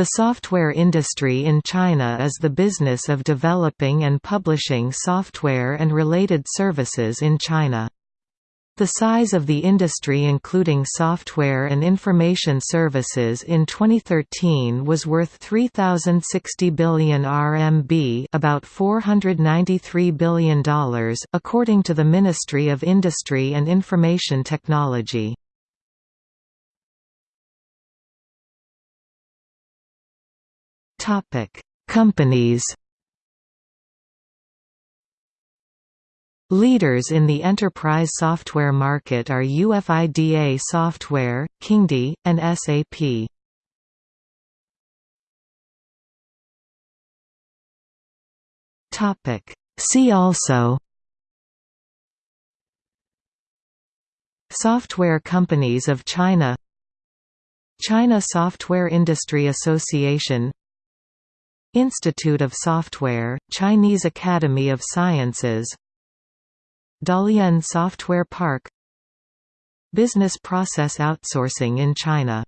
The software industry in China is the business of developing and publishing software and related services in China. The size of the industry including software and information services in 2013 was worth 3060 billion RMB, about $493 billion, according to the Ministry of Industry and Information Technology. Topic: Companies. Leaders in the enterprise software market are UFIDA Software, Kingdee, and SAP. Topic: See also Software Companies of China China Software Industry Association Institute of Software, Chinese Academy of Sciences Dalian Software Park Business process outsourcing in China